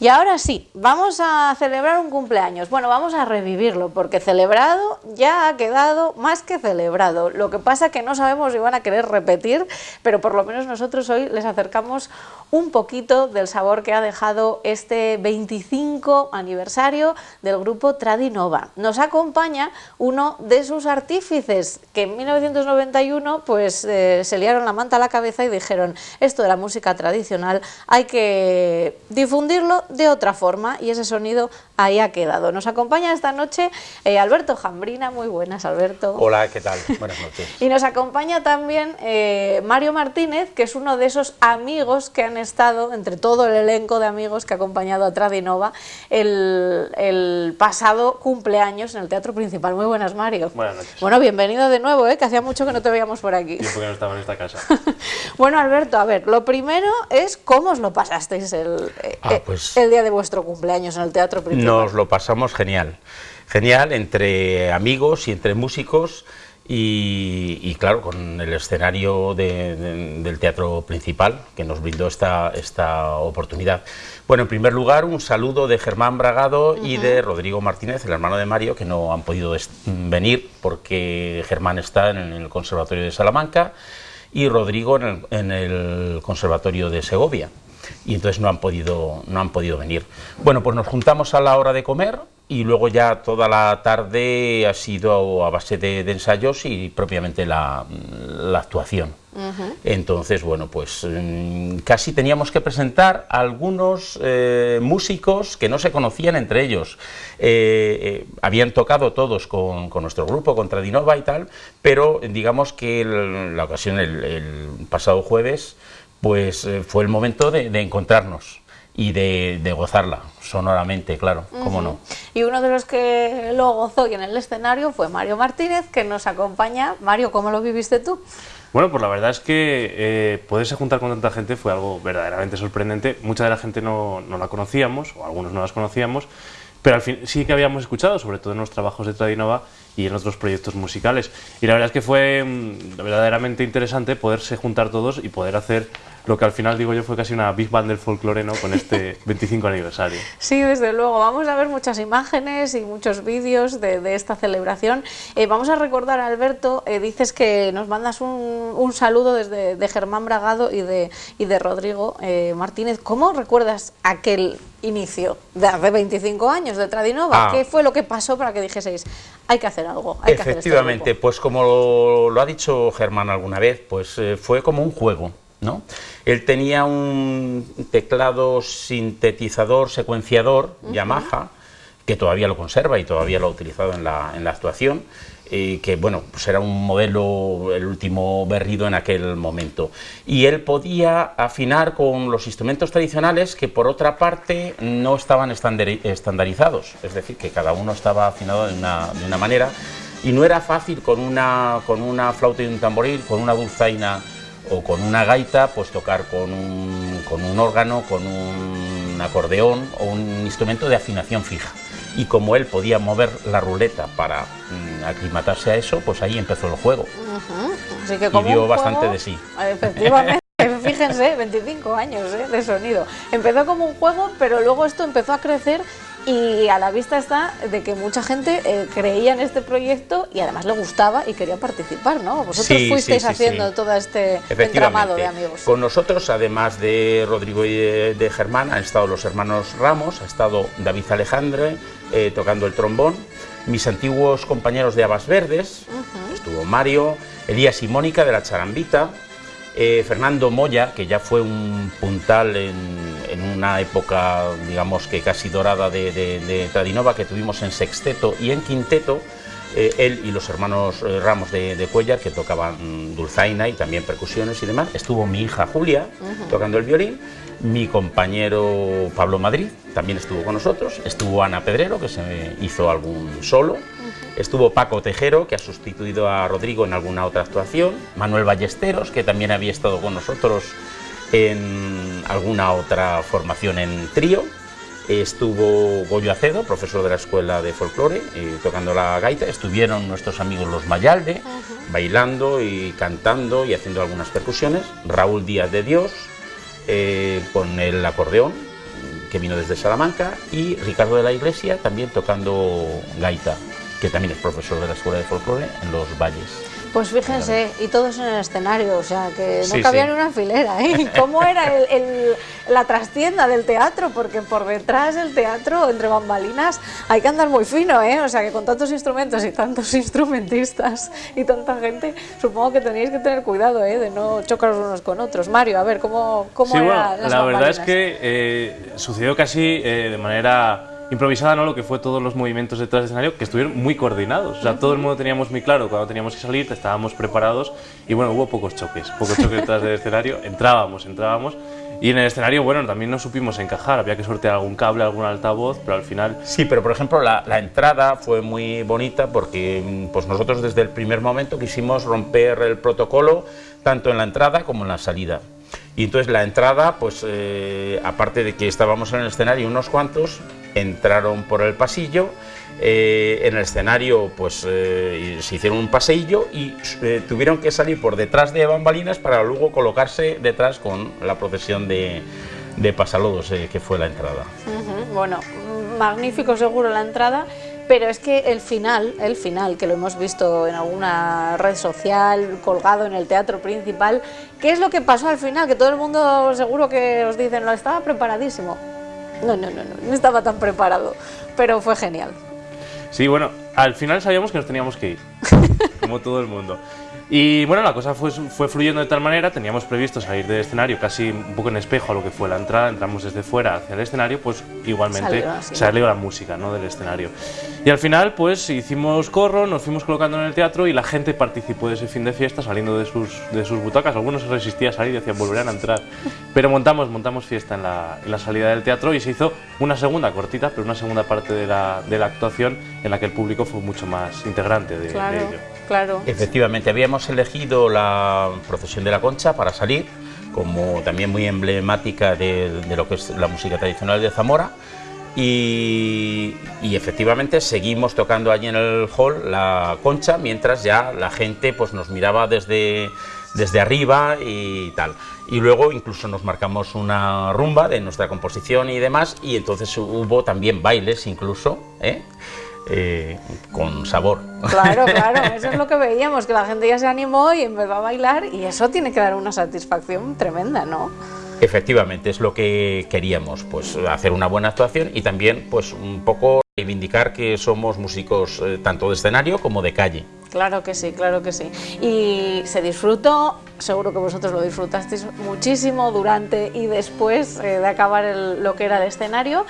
Y ahora sí, vamos a celebrar un cumpleaños. Bueno, vamos a revivirlo, porque celebrado ya ha quedado más que celebrado. Lo que pasa que no sabemos si van a querer repetir, pero por lo menos nosotros hoy les acercamos un poquito del sabor que ha dejado este 25 aniversario del grupo Tradinova. Nos acompaña uno de sus artífices, que en 1991 pues, eh, se liaron la manta a la cabeza y dijeron, esto de la música tradicional hay que difundirlo de otra forma y ese sonido ahí ha quedado. Nos acompaña esta noche eh, Alberto Jambrina, muy buenas Alberto. Hola, ¿qué tal? Buenas noches. y nos acompaña también eh, Mario Martínez, que es uno de esos amigos que han estado, entre todo el elenco de amigos que ha acompañado a Tradinova, el, el pasado cumpleaños en el Teatro Principal. Muy buenas, Mario. Buenas noches. Bueno, bienvenido de nuevo, ¿eh? que hacía mucho que no te veíamos por aquí. Tiempo que no estaba en esta casa. bueno, Alberto, a ver, lo primero es cómo os lo pasasteis el, Ah, eh, pues- el día de vuestro cumpleaños en el Teatro Principal. Nos lo pasamos genial. Genial entre amigos y entre músicos y, y, claro, con el escenario de- de- del teatro principal que nos brindó esta, esta oportunidad. Bueno, en primer lugar, un saludo de Germán Bragado y de Rodrigo Martínez, el hermano de Mario, que no han podido venir porque Germán está en el Conservatorio de Salamanca y Rodrigo en el, en el Conservatorio de Segovia. Y entonces no han, podido, no han podido venir. Bueno, pues nos juntamos a la hora de comer y luego ya toda la tarde ha sido a base de, de ensayos y propiamente la, la actuación. Entonces, bueno, pues mm, casi teníamos que presentar a algunos eh, músicos que no se conocían entre ellos. Eh, eh, habían tocado todos con, con nuestro grupo, con Tradinova y tal, pero digamos que el- la ocasión, el, el pasado jueves, pues eh, fue el momento de, de encontrarnos y de, de gozarla, sonoramente, claro, cómo no. Y uno de los que lo gozó y en el escenario fue Mario Martínez, que nos acompaña. Mario, ¿cómo lo viviste tú? Bueno, pues la verdad es que eh, poderse juntar con tanta gente fue algo verdaderamente sorprendente. Mucha de la gente no, no la conocíamos, o algunos no las conocíamos, pero al fin sí que habíamos escuchado, sobre todo en los trabajos de Tradinova y en otros proyectos musicales. Y la verdad es que fue mm, verdaderamente interesante poderse juntar todos y poder hacer lo que al final digo yo fue casi una big band del folclore ¿no? con este 25 aniversario. Sí, desde luego. Vamos a ver muchas imágenes y muchos vídeos de, de esta celebración. Eh, vamos a recordar, Alberto, eh, dices que nos mandas un, un saludo desde de Germán Bragado y de, y de Rodrigo eh, Martínez. ¿Cómo recuerdas aquel inicio de hace 25 años de Tradinova? Ah. ¿Qué fue lo que pasó para que dijeseis, hay que hacer algo? Hay que hacer este Efectivamente, grupo"? pues como lo, lo ha dicho Germán alguna vez, pues eh, fue como un juego, ¿no? Él tenía un teclado sintetizador, secuenciador, Yamaha, que todavía lo conserva y todavía lo ha utilizado en la, en la actuación, y que bueno, pues era un modelo, el último berrido en aquel momento. Y él podía afinar con los instrumentos tradicionales que por otra parte no estaban estandari- estandarizados, es decir, que cada uno estaba afinado de una, de una manera y no era fácil con una, con una flauta y un tamboril, con una dulzaina o con una gaita, pues tocar con un, con un órgano, con un acordeón o un instrumento de afinación fija. Y como él podía mover la ruleta para mm, aclimatarse a eso, pues ahí empezó el juego. Así que Y dio bastante juego, de sí. Efectivamente. Fíjense, 25 años ¿eh? de sonido. Empezó como un juego, pero luego esto empezó a crecer y a la vista está de que mucha gente eh, creía en este proyecto y además le gustaba y quería participar, ¿no? Vosotros Sí, fuisteis sí, sí, haciendo todo este entramado de amigos. Con nosotros, además de Rodrigo y de, de Germán, han estado los hermanos Ramos, ha estado David Alejandre eh, tocando el trombón, mis antiguos compañeros de Habas Verdes, estuvo Mario, Elías y Mónica de la Charambita, eh, Fernando Moya, que ya fue un puntal en, en una época, digamos que casi dorada de, de- de Tradinova, que tuvimos en sexteto y en quinteto, eh, él y los hermanos eh, Ramos de, de Cuellar, que tocaban dulzaina y también percusiones y demás. Estuvo mi hija Julia tocando el violín, mi compañero Pablo Madrid también estuvo con nosotros, estuvo Ana Pedrero, que se hizo algún solo, estuvo Paco Tejero, que ha sustituido a Rodrigo en alguna otra actuación, Manuel Ballesteros, que también había estado con nosotros en alguna otra formación en trío, Estuvo Goyo Acedo, profesor de la Escuela de Folclore, eh, tocando la gaita. Estuvieron nuestros amigos los Mayalde, bailando y cantando y haciendo algunas percusiones. Raúl Díaz de Dios, eh, con el acordeón, que vino desde Salamanca, y Ricardo de la Iglesia también tocando gaita, que también es profesor de la Escuela de Folclore en Los Valles. Pues fíjense, y todos en el escenario, o sea, que no Sí, cabía sí. ni una filera. ¿eh? ¿Cómo era el- el- la trastienda del teatro? Porque por detrás del teatro, entre bambalinas, hay que andar muy fino, ¿eh? O sea, que con tantos instrumentos y tantos instrumentistas y tanta gente, supongo que tenéis que tener cuidado, ¿eh? De no chocaros unos con otros. Mario, a ver, ¿cómo, cómo Sí, era bueno, las la verdad es bambalinas? que eh, sucedió casi eh, de manera improvisada, ¿no? Lo que fue todos los movimientos detrás del escenario, que estuvieron muy coordinados. O sea, todo el mundo teníamos muy claro cuando teníamos que salir, estábamos preparados y bueno, hubo pocos choques, pocos choques detrás del escenario. Entrábamos, entrábamos. Y en el escenario, bueno, también nos supimos encajar, había que sortear algún cable, algún altavoz, pero al final Sí, pero por ejemplo la, la entrada fue muy bonita porque mm, pues nosotros desde el primer momento quisimos romper el protocolo tanto en la entrada como en la salida. Y entonces la entrada, pues eh, aparte de que estábamos en el escenario unos cuantos, entraron por el pasillo, eh, en el escenario pues eh, se hicieron un paseillo y eh, tuvieron que salir por detrás de bambalinas para luego colocarse detrás con la procesión de, pasalodos eh, que fue la entrada. Bueno, magnífico seguro la entrada, pero es que el final, el final, que lo hemos visto en alguna red social, colgado en el teatro principal, ¿qué es lo que pasó al final? Que todo el mundo seguro que os dicen, lo estaba preparadísimo. No, no, no, no, no estaba tan preparado, pero fue genial. Sí, bueno, al final sabíamos que nos teníamos que ir, como todo el mundo. Y bueno, la cosa fue, fue fluyendo de tal manera, teníamos previsto salir del escenario casi un poco en espejo a lo que fue la entrada, entramos desde fuera hacia el escenario, pues igualmente Salió la música ¿no? del escenario. Y al final, pues hicimos corro, nos fuimos colocando en el teatro y la gente participó de ese fin de fiesta saliendo de sus, de sus butacas. Algunos se resistían a salir y decían volverán a entrar. Pero montamos, montamos fiesta en la, en la salida del teatro y se hizo una segunda cortita, pero una segunda parte de la, de la actuación en la que el público fue mucho más integrante de, de Claro, ello. Claro. Efectivamente, habíamos elegido la procesión de la concha para salir, como también muy emblemática de, lo que es la música tradicional de Zamora. Y, y efectivamente seguimos tocando allí en el hall la concha, mientras ya la gente pues, nos miraba desde, desde arriba y tal. Y luego incluso nos marcamos una rumba de nuestra composición y demás, y entonces hubo también bailes incluso, ¿eh? Eh, con sabor. Claro, claro, eso es lo que veíamos, que la gente ya se animó y empezó a bailar y eso tiene que dar una satisfacción tremenda, ¿no? Efectivamente, es lo que queríamos, pues hacer una buena actuación y también pues un poco reivindicar que somos músicos eh, tanto de escenario como de calle. Claro que sí, claro que sí. Y se disfrutó, seguro que vosotros lo disfrutasteis muchísimo durante y después eh, de acabar el- lo que era el escenario.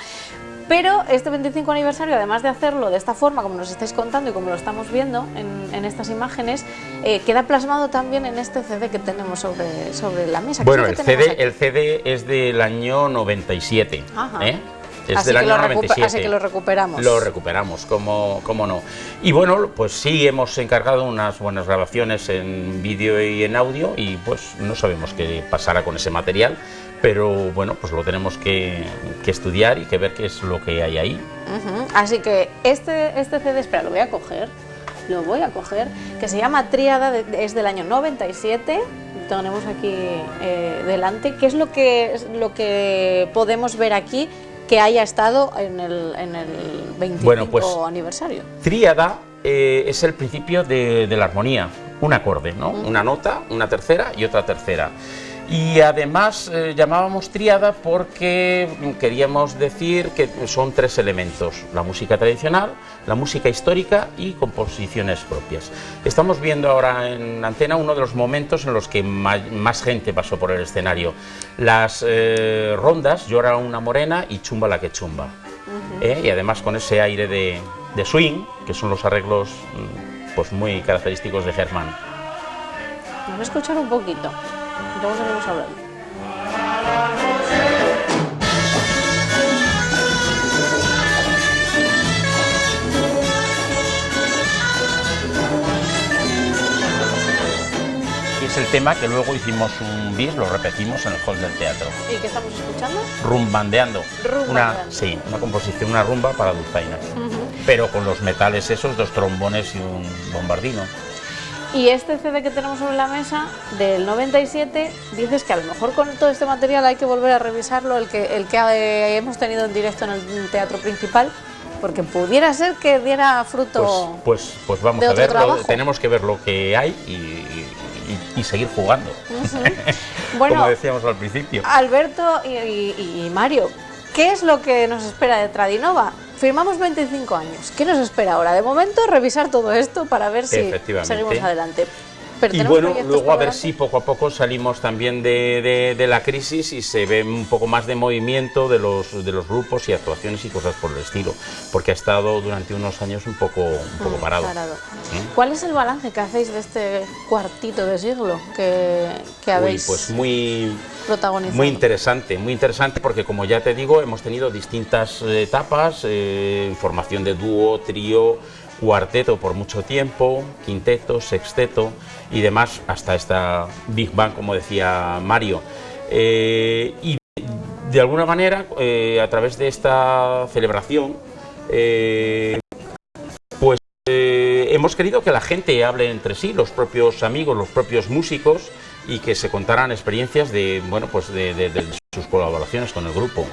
Pero este 25 aniversario, además de hacerlo de esta forma, como nos estáis contando y como lo estamos viendo en, en estas imágenes, eh, queda plasmado también en este CD que tenemos sobre, sobre la mesa. ¿Qué es Bueno, CD, aquí? el CD es del año 97. Ajá. ¿eh? Es Así del año lo recupe- 97. así que lo recuperamos. Lo recuperamos, como, como no. Y bueno, pues sí hemos encargado unas buenas grabaciones en vídeo y en audio y pues no sabemos qué pasará con ese material, pero bueno, pues lo tenemos que, que estudiar y que ver qué es lo que hay ahí. Así que este, este CD, espera, lo voy a coger, lo voy a coger, que se llama Tríada, de- es del año 97, lo tenemos aquí eh, delante. ¿Qué es lo que, es lo que podemos ver aquí que haya estado en el, en el 25 Bueno, pues- aniversario? Tríada eh, es el principio de, de la armonía, un acorde, ¿no? Una nota, una tercera y otra tercera. Y además eh, llamábamos tríada porque queríamos decir que son tres elementos, la música tradicional, la música histórica y composiciones propias. Estamos viendo ahora en antena uno de los momentos en los que más gente pasó por el escenario. Las eh, rondas, llora una morena y chumba la que chumba. ¿eh? y además con ese aire de, de swing, que son los arreglos mm, pues muy característicos de Germán. Vamos a escuchar un poquito, luego seguimos hablando. Y es el tema que luego hicimos un bis, lo repetimos en el hall del teatro. ¿Y qué estamos escuchando? Rumbandeando. Rumbandeando. Una, sí, una composición, una rumba para dulzainas. Pero con los metales esos, dos trombones y un bombardino. Y este CD que tenemos sobre la mesa, del 97, dices que a lo mejor con todo este material hay que volver a revisarlo, el que, el que eh, hemos tenido en directo en el teatro principal, porque pudiera ser que diera fruto. Pues, pues, pues vamos a ver, tenemos que ver lo que hay y, seguir jugando. bueno, Como decíamos al principio. Alberto y, y Mario, ¿qué es lo que nos espera de Tradinova? Firmamos 25 años. ¿Qué nos espera ahora? De momento, revisar todo esto para ver si seguimos adelante y bueno, luego a ver si poco a poco salimos también de, la crisis y se ve un poco más de movimiento de los, de los grupos y actuaciones y cosas por el estilo, porque ha estado durante unos años un poco, un poco mm, parado. ¿Mm? ¿Cuál es el balance que hacéis de este cuartito de siglo que, que habéis pues muy, protagonizado? Muy interesante, muy interesante porque como ya te digo, hemos tenido distintas etapas, eh, formación de dúo, trío, cuarteto por mucho tiempo, quinteto, sexteto y demás, hasta esta Big Bang, como decía Mario. Eh, y de alguna manera, eh, a través de esta celebración, eh, pues hemos querido que la gente hable entre sí, los propios amigos, los propios músicos, y que se contaran experiencias de, bueno, pues de, sus colaboraciones con el grupo.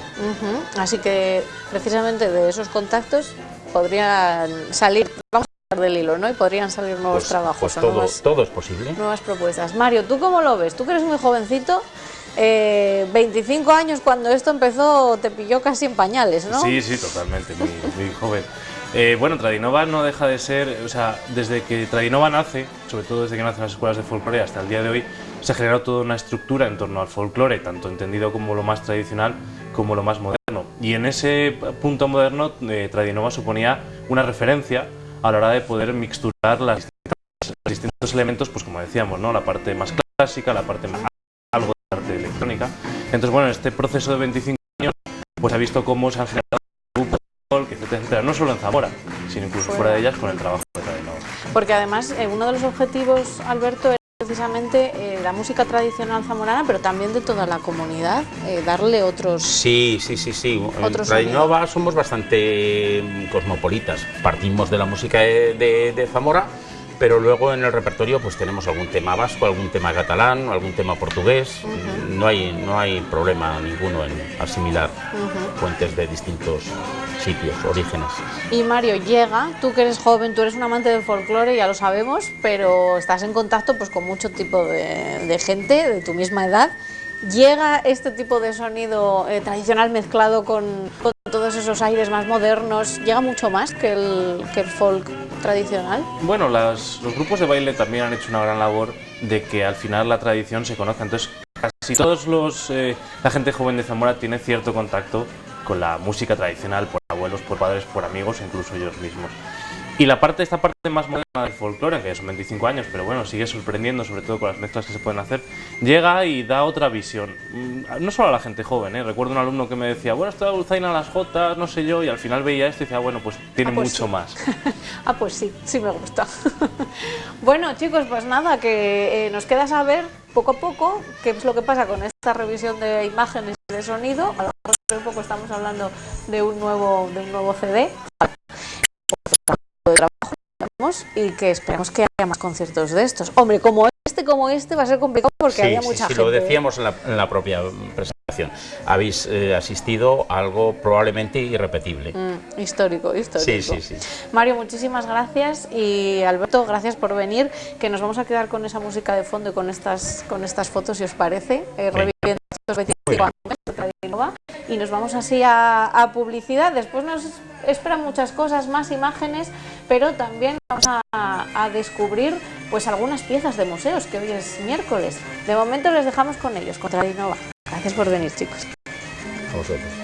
Así que precisamente de esos contactos podrían salir, vamos a hablar del hilo, ¿no? Y podrían salir nuevos pues, trabajos. Pues todo, todo es posible. Nuevas propuestas. Mario, ¿tú cómo lo ves? Tú que eres muy jovencito, 25 eh, años cuando esto empezó te pilló casi en pañales, ¿no? Sí, sí, totalmente, muy, muy joven. Eh, bueno, Tradinova no deja de ser, o sea, desde que Tradinova nace, sobre todo desde que nacen las escuelas de folclore hasta el día de hoy, se ha generado toda una estructura en torno al folclore, tanto entendido como lo más tradicional como lo más moderno. Y en ese punto moderno, eh, Tradinova suponía una referencia a la hora de poder mixturar las los distintos elementos, pues como decíamos, ¿no? la parte más clásica, la parte más algo de arte electrónica. Entonces, bueno, en este proceso de 25 años, pues ha visto cómo se han generado etcétera, no solo en Zamora, sino incluso fuera de ellas con el trabajo de Tradinova. Porque además, eh, uno de los objetivos, Alberto, precisamente eh, la música tradicional zamorana, pero también de toda la comunidad, eh, darle otros... Sí, sí, sí, sí. En Tradinova somos bastante mm, cosmopolitas. Partimos de la música de Zamora, pero luego en el repertorio pues tenemos algún tema vasco, algún tema catalán, algún tema portugués, no, hay, no hay problema ninguno en asimilar fuentes de distintos sitios, orígenes. Y Mario, llega, tú que eres joven, tú eres un amante del folclore, ya lo sabemos, pero estás en contacto pues con mucho tipo de, gente de tu misma edad, llega este tipo de sonido eh, tradicional mezclado con, todos esos aires más modernos, llega mucho más que el, que el folk tradicional? Bueno, los grupos de baile también han hecho una gran labor de que al final la tradición se conozca. Entonces, casi todos los eh, la gente joven de Zamora tiene cierto contacto con la música tradicional por abuelos, por padres, por amigos, incluso ellos mismos. Y la parte, esta parte más moderna del folclore, que son 25 años, pero bueno, sigue sorprendiendo, sobre todo con las mezclas que se pueden hacer, llega y da otra visión. Mm, no solo a la gente joven, ¿eh? recuerdo un alumno que me decía, bueno, esto de Dulzaina las Jotas, no sé yo, y al final veía esto y decía, bueno, pues tiene ah, pues mucho más. ah, pues sí, sí me gusta. bueno, chicos, pues nada, que eh, nos queda saber poco a poco qué es lo que pasa con esta revisión de imágenes y de sonido. A lo mejor un poco estamos hablando de un nuevo, de un nuevo CD de y que esperamos que haya más conciertos de estos. Hombre, como este, como este, va a ser complicado porque haya mucha sí, gente. lo decíamos en la, propia presentación. Habéis eh, asistido a algo probablemente irrepetible. Mm, histórico, histórico. Sí, sí, sí. Mario, muchísimas gracias y Alberto, gracias por venir, que nos vamos a quedar con esa música de fondo y con estas, con estas fotos, si os parece, eh, reviviendo estos 25 años y nos vamos así a, publicidad. Después nos esperan muchas cosas, más imágenes, pero también vamos a, descubrir pues algunas piezas de museos, que hoy es miércoles. De momento les dejamos con ellos, con Tradinova. Gracias por venir, chicos. A vosotros.